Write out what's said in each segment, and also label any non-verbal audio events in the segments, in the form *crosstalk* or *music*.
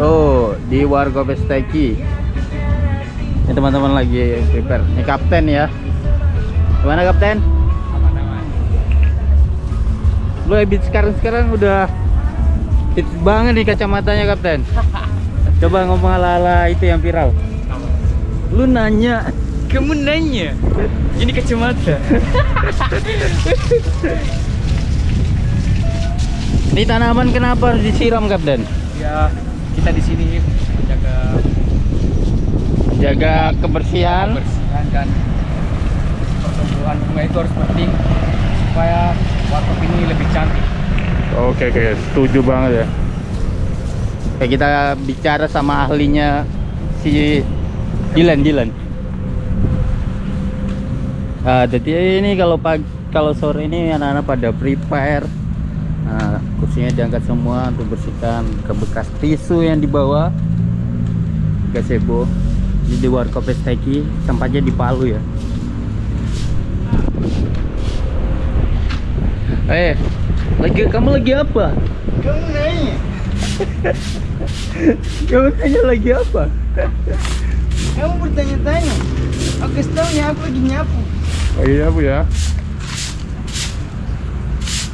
Tuh, di Warga Pesteki. Ini teman-teman lagi prepare. Ini kapten ya. Gimana kapten? Lu habis sekarang-sekarang udah hits banget nih kacamatanya kapten. *laughs* Coba ngomong ala-ala itu yang viral. Lu nanya Kamu nanya? Ini kacamata. *laughs* Ini tanaman kenapa harus disiram kapten? ya, kita di sini menjaga Jaga kebersihan. kebersihan dan pertumbuhan bunga itu harus penting supaya warkop ini lebih cantik. Oke oke, setuju banget ya. Kayak kita bicara sama ahlinya si Dilan Dilan. Ah, jadi ini kalau pagi kalau sore ini anak-anak pada prepare. Kursinya diangkat semua untuk bersihkan ke bekas tisu yang dibawa. Gazebo. Di Warkop Esteki, tempatnya di Palu ya. Eh, lagi kamu lagi apa? Kamu nanya? Kamu tanya lagi apa? Kamu bertanya-tanya? Aku kasih tahu ya aku lagi nyapu. Oh iya bu ya.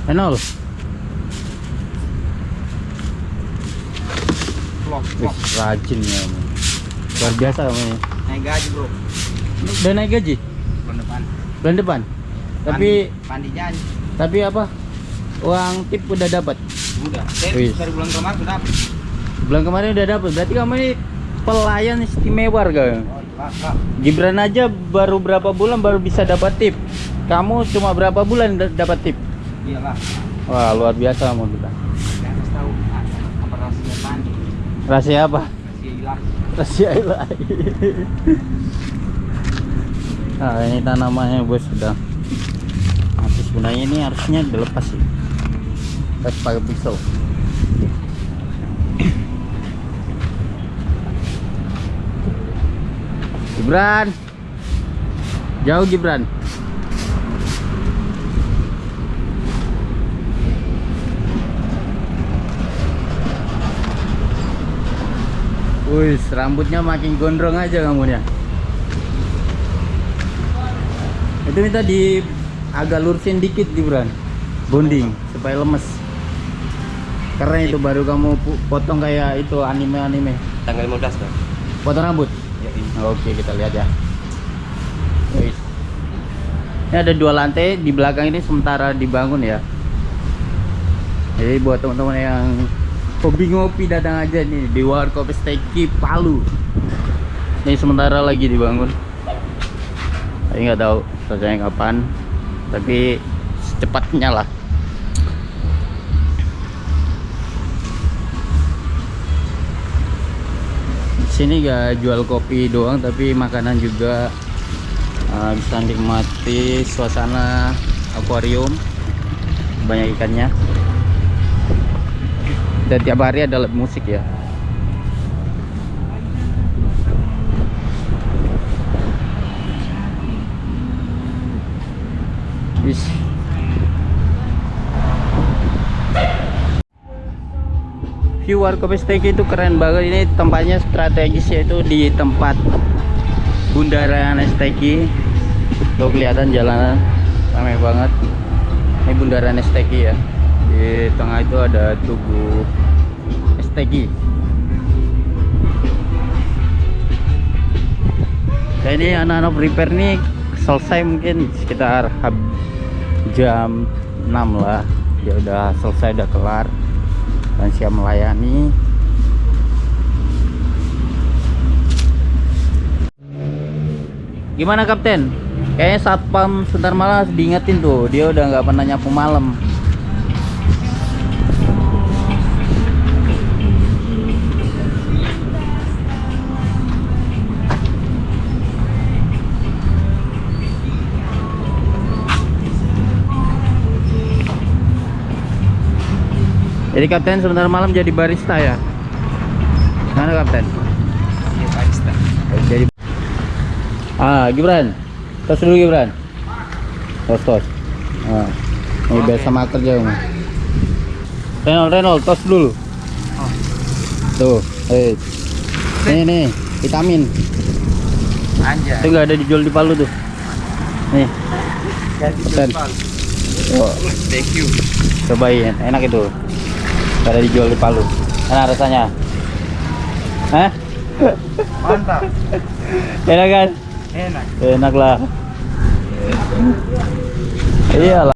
Enol. Wih, rajin ya. Luar biasa kamu ini. Naik gaji bro. Udah naik gaji Bulan depan. bulan depan. Tapi Pandi janji. tapi apa? Uang tip udah dapat. Udah. Dari, dari bulan kemarin sudah dapat. Bulan kemarin udah dapat. Berarti kamu ini pelayan istimewa kau. Oh. Gibran aja baru berapa bulan baru bisa dapat tip. Kamu cuma berapa bulan da- dapat tip? Iyalah. Wah, luar biasa kamu kita. Saya harus tahu ah, apa rahasia pandi. Rahasia apa? Rahasia hilang. Rahasia ilahi. Nah, ini tanamannya bos sudah. Nanti sebenarnya ini harusnya dilepas sih. Lepas pakai pisau. Gibran. Jauh Gibran. Wih, rambutnya makin gondrong aja kamu ya. Itu minta di agak lurusin dikit Gibran. Bonding supaya lemes. Karena itu baru kamu potong kayak itu anime-anime. Tanggal 15 kan? Potong rambut. Ya, ini. Oke, kita lihat ya. Wih. Ini ada dua lantai di belakang ini sementara dibangun ya. Jadi buat teman-teman yang hobi ngopi datang aja nih di Warkop Steki Palu. Ini sementara lagi dibangun. Tapi nggak tahu selesainya kapan. Tapi secepatnya lah. Di sini gak jual kopi doang tapi makanan juga uh, bisa nikmati suasana akuarium banyak ikannya dan tiap hari ada live musik ya. Wis. view Warkop STK itu keren banget. Ini tempatnya strategis yaitu di tempat bundaran STK tuh kelihatan jalanan. Ramai banget. Ini bundaran STK ya di tengah itu ada tugu STK Nah, ini anak-anak prepare nih selesai mungkin sekitar jam 6 lah. Dia udah selesai udah kelar dan siap melayani. Gimana kapten? Kayaknya satpam sebentar malah diingetin tuh. Dia udah nggak pernah nyapu malam jadi kapten sebentar malam jadi barista ya mana kapten Iya, barista. jadi ah Gibran tos dulu Gibran tos tos ah. ini biasa makan aja Renol Renol tos dulu Oh. tuh Eh. Nih nih, vitamin. Anjay. Itu nggak ada dijual di Palu tuh. Nih, Jadi oh, Thank you. cobain, enak itu. Nggak ada dijual di Palu. Enak rasanya. Hah? Mantap. Enak kan? Enak. Enak lah. Iyalah.